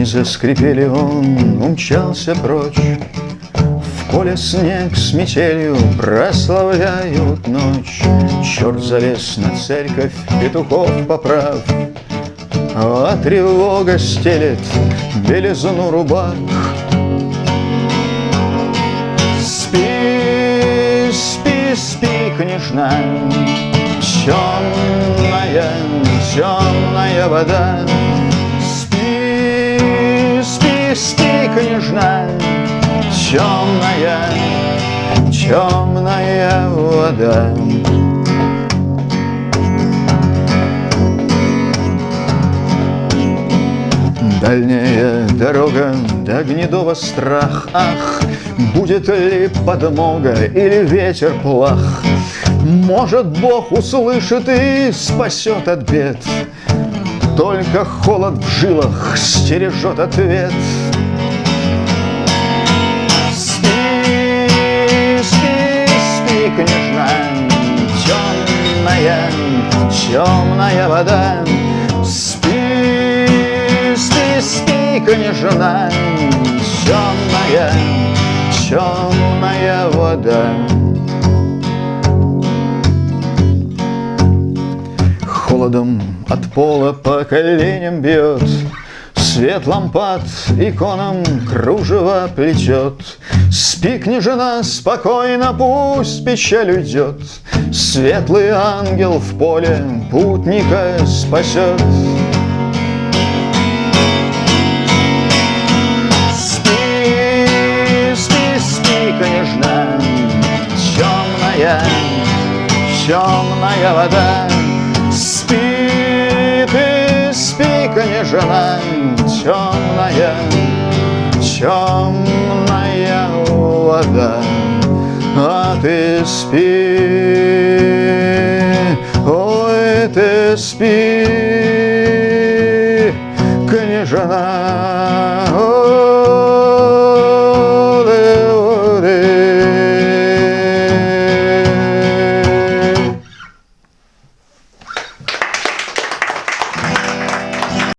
Не заскрипели он, умчался прочь. В поле снег с метелью прославляют ночь. Черт залез на церковь, петухов поправ. А тревога стелет белизну рубах. Спи, спи, спи, княжна Темная, темная вода Спи, княжна Темная, темная вода. Дальняя дорога до Гнедова страх Ах, будет ли подмога или ветер плах? Может, Бог услышит и спасет от бед. Только холод в жилах стережет ответ темная вода. Спи, княжна, темная, темная вода. Холодом от пола по коленям бьет, Свет лампад иконам кружево плетет. Спи, княжена, спокойно, пусть печаль уйдет, Светлый ангел в поле путника спасет. княжна, темная, темная вода. Спи ты, спи, княжна, темная, темная вода. А ты спи, ой, ты спи, княжна,